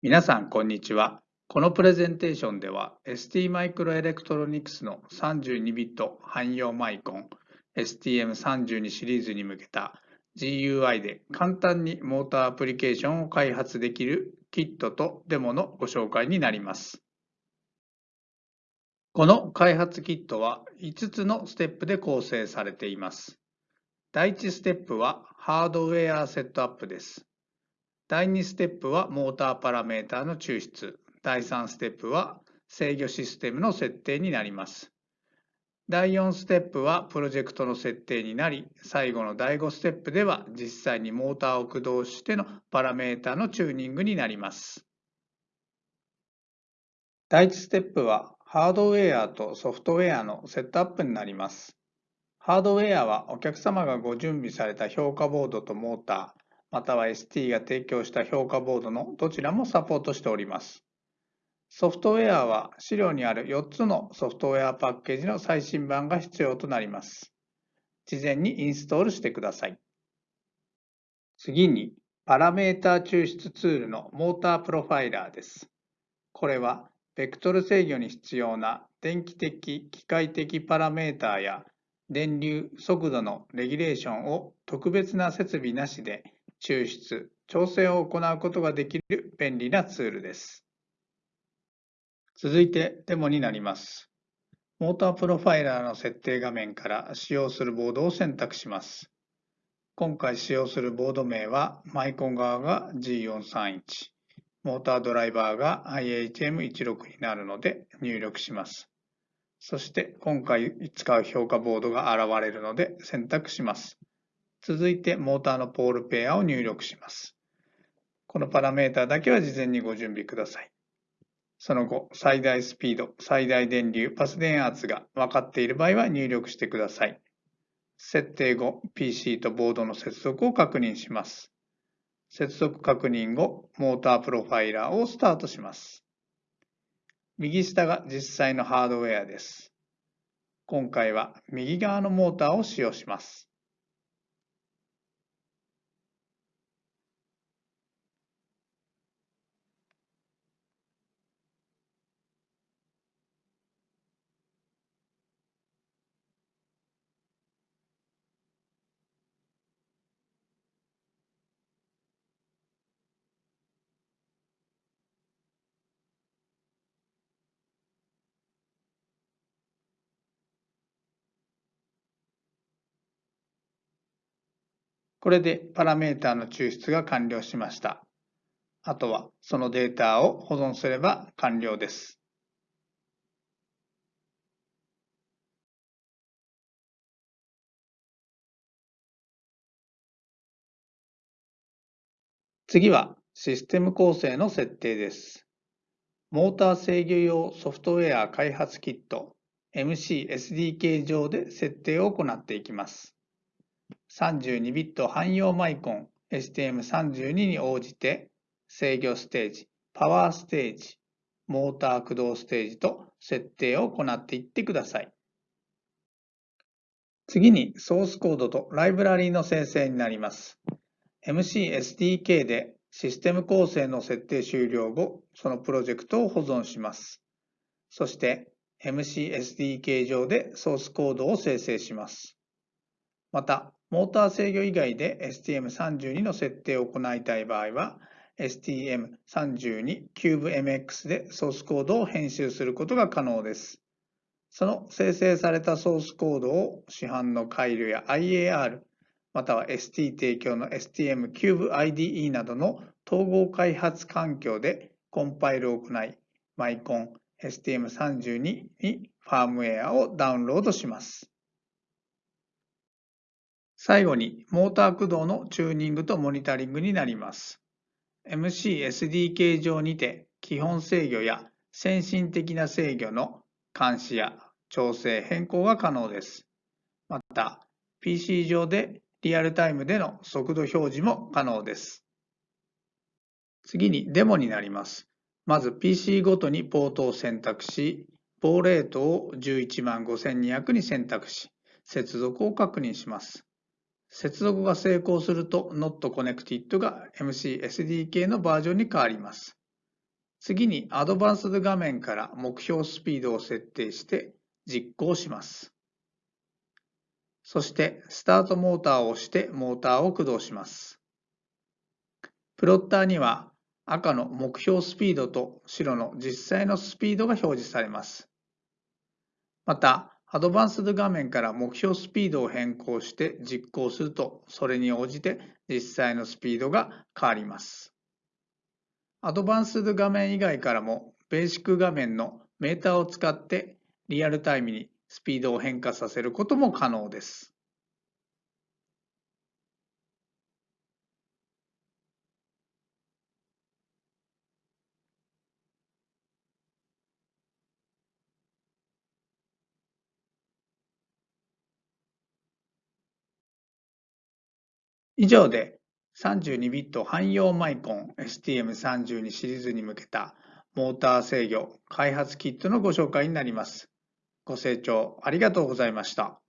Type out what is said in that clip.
皆さん、こんにちは。このプレゼンテーションでは ST マイクロエレクトロニクスの32ビット汎用マイコン STM32 シリーズに向けた GUI で簡単にモーターアプリケーションを開発できるキットとデモのご紹介になります。この開発キットは5つのステップで構成されています。第1ステップはハードウェアセットアップです。第2ステップはモーターパラメータの抽出。第3ステップは制御システムの設定になります。第4ステップはプロジェクトの設定になり、最後の第5ステップでは実際にモーターを駆動してのパラメータのチューニングになります。第1ステップはハードウェアとソフトウェアのセットアップになります。ハードウェアはお客様がご準備された評価ボードとモーター、または ST が提供した評価ボードのどちらもサポートしております。ソフトウェアは資料にある4つのソフトウェアパッケージの最新版が必要となります。事前にインストールしてください。次に、パラメータ抽出ツールのモータープロファイラーです。これは、ベクトル制御に必要な電気的、機械的パラメータや電流、速度のレギュレーションを特別な設備なしで抽出、調整を行うことができる便利なツールです。続いてデモになります。モータープロファイラーの設定画面から使用するボードを選択します。今回使用するボード名はマイコン側が G431、モータードライバーが IHM16 になるので入力します。そして今回使う評価ボードが現れるので選択します。続いてモーターのポールペアを入力します。このパラメータだけは事前にご準備ください。その後、最大スピード、最大電流、パス電圧が分かっている場合は入力してください。設定後、PC とボードの接続を確認します。接続確認後、モータープロファイラーをスタートします。右下が実際のハードウェアです。今回は右側のモーターを使用します。これでパラメータの抽出が完了しました。あとはそのデータを保存すれば完了です。次はシステム構成の設定です。モーター制御用ソフトウェア開発キット MCSDK 上で設定を行っていきます。32ビット汎用マイコン STM32 に応じて制御ステージ、パワーステージ、モーター駆動ステージと設定を行っていってください。次にソースコードとライブラリーの生成になります。MCSDK でシステム構成の設定終了後、そのプロジェクトを保存します。そして MCSDK 上でソースコードを生成します。また、モーター制御以外で STM32 の設定を行いたい場合は、STM32 CubeMX でソースコードを編集することが可能です。その生成されたソースコードを市販の回路や IAR、または ST 提供の STMCubeIDE などの統合開発環境でコンパイルを行い、マイコン STM32 にファームウェアをダウンロードします。最後に、モーター駆動のチューニングとモニタリングになります。MCSDK 上にて、基本制御や先進的な制御の監視や調整変更が可能です。また、PC 上でリアルタイムでの速度表示も可能です。次にデモになります。まず PC ごとにポートを選択し、ポーレートを115,200に選択し、接続を確認します。接続が成功すると Not Connected が MCSDK のバージョンに変わります。次にアドバンスド画面から目標スピードを設定して実行します。そしてスタートモーターを押してモーターを駆動します。プロッターには赤の目標スピードと白の実際のスピードが表示されます。また、アドバンスド画面から目標スピードを変更して実行すると、それに応じて実際のスピードが変わります。アドバンスド画面以外からも、ベーシック画面のメーターを使ってリアルタイムにスピードを変化させることも可能です。以上で 32bit 汎用マイコン STM32 シリーズに向けたモーター制御開発キットのご紹介になります。ご清聴ありがとうございました。